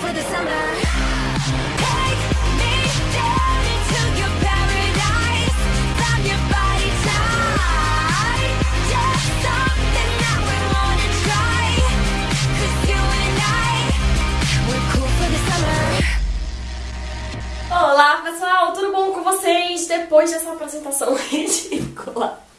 for the summer. Take me down paradise. Your body. Just something that we try. For the summer. Olá pessoal, tudo bom com vocês? Depois dessa apresentação ridícula.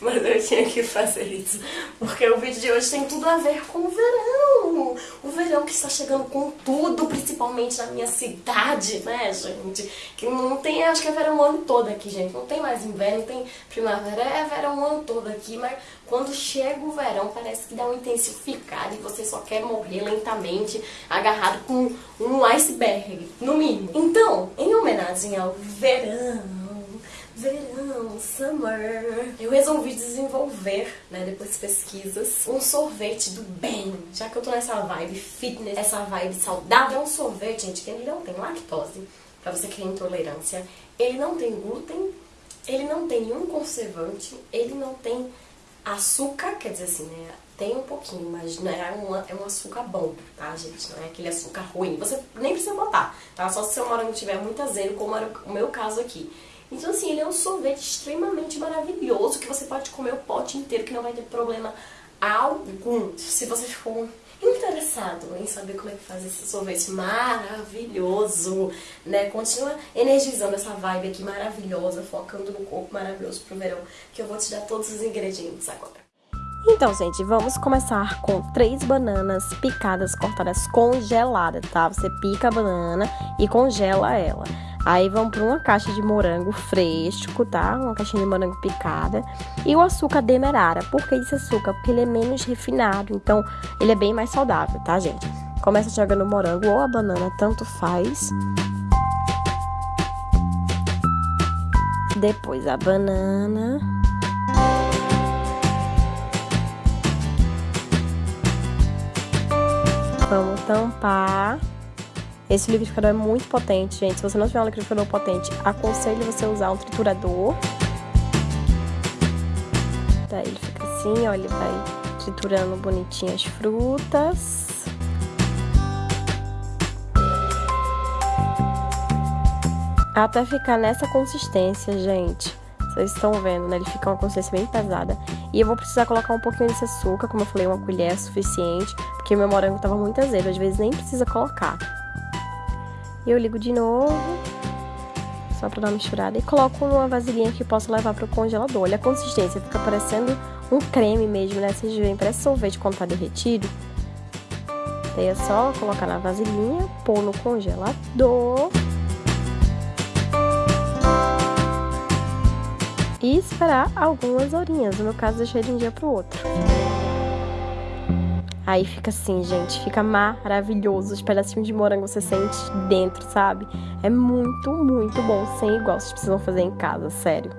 Mas eu tinha que fazer isso, porque o vídeo de hoje tem tudo a ver com o verão. O verão que está chegando com tudo, principalmente na minha cidade, né, gente? Que não tem, acho que é verão o ano todo aqui, gente. Não tem mais inverno, tem primavera, é verão o ano todo aqui, mas quando chega o verão parece que dá um intensificado e você só quer morrer lentamente, agarrado com um iceberg, no mínimo. Então, em homenagem ao verão, verão, summer. Eu resolvi desenvolver, né, depois de pesquisas, um sorvete do bem. Já que eu tô nessa vibe fitness, essa vibe saudável, é um sorvete, gente, que ele não tem lactose, pra você que tem intolerância. Ele não tem glúten, ele não tem nenhum conservante, ele não tem açúcar, quer dizer assim, né, tem um pouquinho, mas não é, uma, é um açúcar bom, tá, gente? Não é aquele açúcar ruim. Você nem precisa botar, tá? Só se seu morango tiver muito azedo, como era o meu caso aqui. Então, assim, ele é um sorvete extremamente maravilhoso que você pode comer o pote inteiro que não vai ter problema algum. Se você ficou interessado em saber como é que faz esse sorvete maravilhoso, né? Continua energizando essa vibe aqui maravilhosa, focando no corpo maravilhoso pro verão, que eu vou te dar todos os ingredientes agora. Então, gente, vamos começar com três bananas picadas, cortadas congeladas, tá? Você pica a banana e congela ela. Aí vamos para uma caixa de morango fresco, tá? Uma caixinha de morango picada. E o açúcar demerara. Por que esse açúcar? Porque ele é menos refinado, então ele é bem mais saudável, tá, gente? Começa jogando o morango ou a banana, tanto faz. Depois a banana. Vamos tampar. Esse liquidificador é muito potente, gente. Se você não tiver um liquidificador potente, aconselho você usar um triturador. Daí ele fica assim, ó, ele vai triturando bonitinho as frutas. Até ficar nessa consistência, gente. Vocês estão vendo, né? Ele fica uma consistência bem pesada. E eu vou precisar colocar um pouquinho desse açúcar, como eu falei, uma colher é suficiente, porque meu morango tava muito azedo, às vezes nem precisa colocar. Eu ligo de novo, só pra dar uma misturada, e coloco uma vasilhinha que posso levar pro congelador. Olha a consistência, fica parecendo um creme mesmo, né? Vocês veem, parece sorvete quando tá derretido. Daí é só colocar na vasilhinha, pôr no congelador. E esperar algumas horinhas, no meu caso deixei de um dia pro outro. Aí fica assim, gente, fica maravilhoso. Os pedacinhos de morango você sente dentro, sabe? É muito, muito bom, sem igual. Vocês precisam fazer em casa, sério.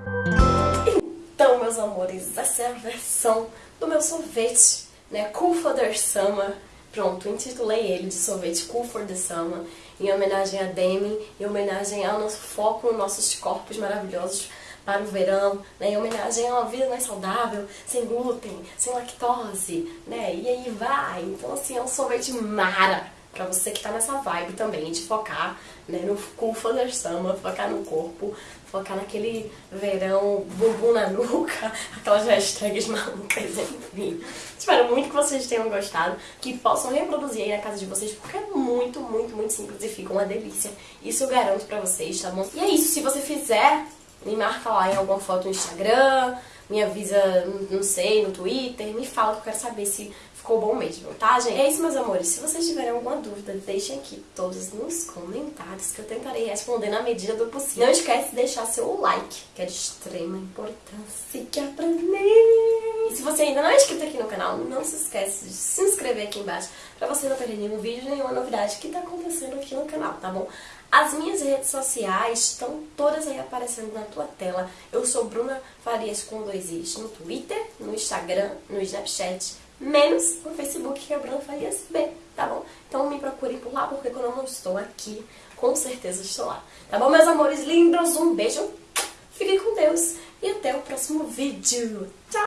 Então, meus amores, essa é a versão do meu sorvete, né? Cool for the Summer. Pronto, intitulei ele de sorvete Cool for the Summer, em homenagem a Demi, em homenagem ao nosso foco nos nossos corpos maravilhosos para o verão, né, em homenagem a uma vida mais saudável, sem glúten, sem lactose, né, e aí vai. Então, assim, é um sorvete mara pra você que tá nessa vibe também de focar né, no Cool Father Summer, focar no corpo, focar naquele verão, bumbum na nuca, aquelas hashtags malucas, enfim. Espero muito que vocês tenham gostado, que possam reproduzir aí na casa de vocês, porque é muito, muito, muito simples e fica uma delícia. Isso eu garanto pra vocês, tá bom? E é isso, se você fizer me marca lá em alguma foto no Instagram, me avisa, não sei, no Twitter, me fala que eu quero saber se ficou bom mesmo, tá, gente? É isso, meus amores. Se vocês tiverem alguma dúvida, deixem aqui todos nos comentários que eu tentarei responder na medida do possível. Não esquece de deixar seu like, que é de extrema importância pra mim. Se você ainda não é inscrito aqui no canal, não se esquece de se inscrever aqui embaixo pra você não perder nenhum vídeo, nenhuma novidade que tá acontecendo aqui no canal, tá bom? As minhas redes sociais estão todas aí aparecendo na tua tela. Eu sou Bruna Farias com dois i's no Twitter, no Instagram, no Snapchat, menos no Facebook, que é Bruna Farias B, tá bom? Então me procurem por lá, porque quando eu não estou aqui, com certeza estou lá. Tá bom, meus amores lindos? Um beijo, fiquem com Deus e até o próximo vídeo. Tchau!